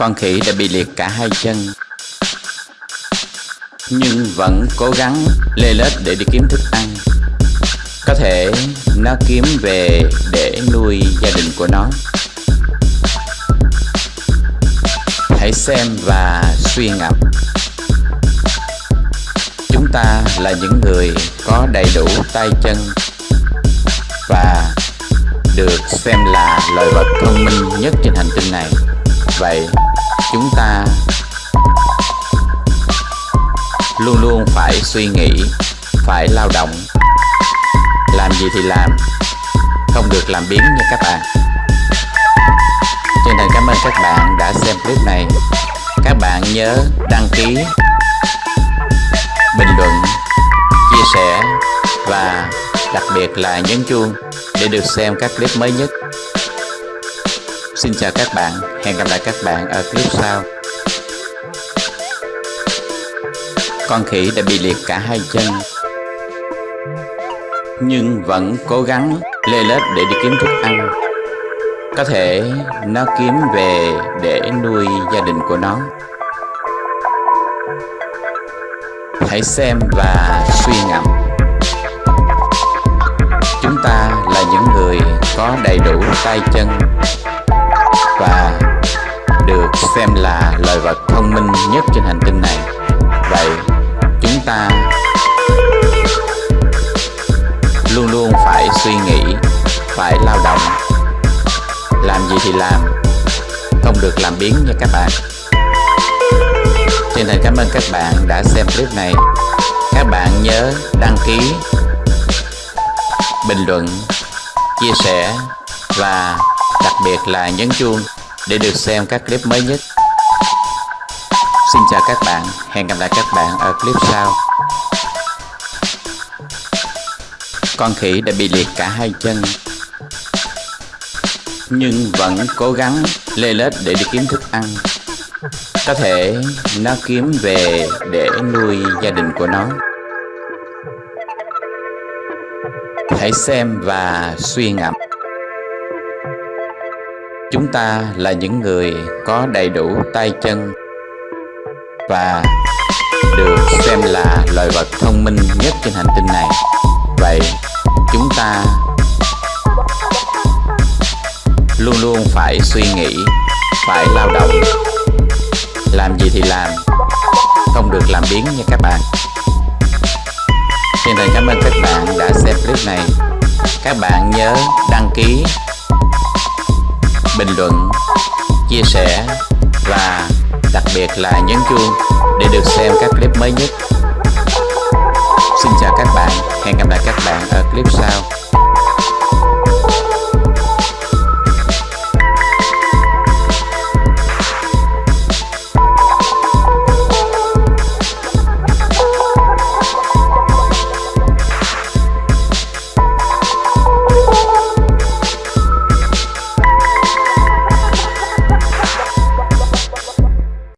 Con khỉ đã bị liệt cả hai chân. Nhưng vẫn cố gắng lê lết để đi kiếm thức ăn. Có thể nó kiếm về để nuôi gia đình của nó. Hãy xem và suy ngẫm. Chúng ta là những người có đầy đủ tay chân Và được xem là loài vật thông minh nhất trên hành tinh này vậy, chúng ta luôn luôn phải suy nghĩ, phải lao động. Làm gì thì làm, không được làm biến nha các bạn. Trên thành cảm ơn các bạn đã xem clip này. Các bạn nhớ đăng ký, bình luận, chia sẻ và đặc biệt là nhấn chuông để được xem các clip mới nhất. Xin chào các bạn, hẹn gặp lại các bạn ở clip sau. Con khỉ đã bị liệt cả hai chân Nhưng vẫn cố gắng lê lết để đi kiếm thức ăn. Có thể nó kiếm về để nuôi gia đình của nó. Hãy xem và suy ngẫm. Chúng ta là những người có đầy đủ tay chân và được xem là loài vật thông minh nhất trên hành tinh này. Vậy, chúng ta luôn luôn phải suy nghĩ, phải lao động. Làm gì thì làm, không được làm biến nha các bạn. Xin thành cảm ơn các bạn đã xem clip này. Các bạn nhớ đăng ký, bình luận, chia sẻ và đặc biệt là nhấn chuông để được xem các clip mới nhất. Xin chào các bạn, hẹn gặp lại các bạn ở clip sau. Con khỉ đã bị liệt cả hai chân nhưng vẫn cố gắng lê lết để đi kiếm thức ăn. Có thể nó kiếm về để nuôi gia đình của nó. Hãy xem và suy ngẫm. Chúng ta là những người có đầy đủ tay chân và được xem là loài vật thông minh nhất trên hành tinh này. Vậy chúng ta luôn luôn phải suy nghĩ, phải lao động, làm gì thì làm, không được làm biến nha các bạn. Xin thành cảm ơn các bạn đã xem clip này. Các bạn nhớ đăng ký bình luận, chia sẻ và đặc biệt là nhấn chuông để được xem các clip mới nhất.